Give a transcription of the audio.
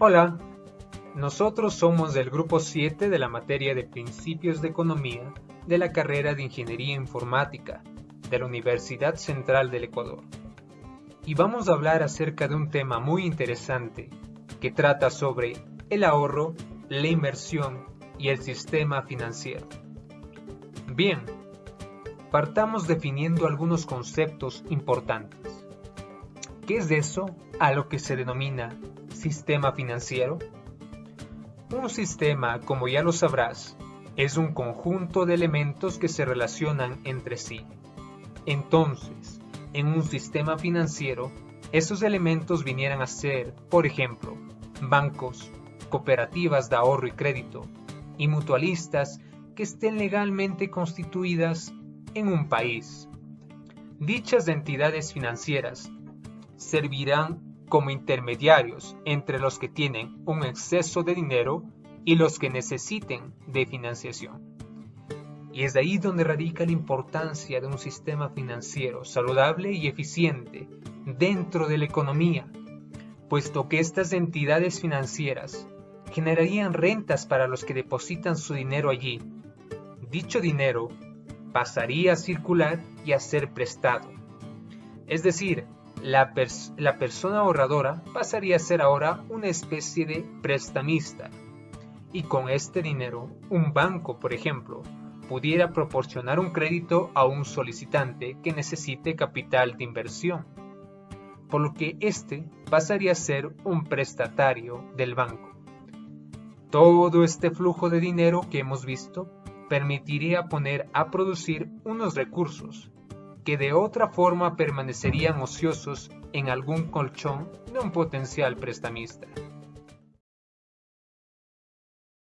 Hola, nosotros somos del grupo 7 de la materia de Principios de Economía de la carrera de Ingeniería Informática de la Universidad Central del Ecuador. Y vamos a hablar acerca de un tema muy interesante que trata sobre el ahorro, la inversión y el sistema financiero. Bien, partamos definiendo algunos conceptos importantes. ¿Qué es eso a lo que se denomina sistema financiero? Un sistema, como ya lo sabrás, es un conjunto de elementos que se relacionan entre sí. Entonces, en un sistema financiero, esos elementos vinieran a ser, por ejemplo, bancos, cooperativas de ahorro y crédito, y mutualistas que estén legalmente constituidas en un país. Dichas entidades financieras servirán como intermediarios entre los que tienen un exceso de dinero y los que necesiten de financiación. Y es de ahí donde radica la importancia de un sistema financiero saludable y eficiente dentro de la economía, puesto que estas entidades financieras generarían rentas para los que depositan su dinero allí. Dicho dinero pasaría a circular y a ser prestado. Es decir, la, persona ahorradora pasaría a ser ahora una especie de prestamista y con este dinero un banco, por ejemplo, pudiera proporcionar un crédito a un solicitante que necesite capital de inversión, por lo que éste pasaría a ser un prestatario del banco. Todo este flujo de dinero que hemos visto permitiría poner a producir unos recursos que de otra forma permanecerían ociosos en algún colchón de un potencial prestamista.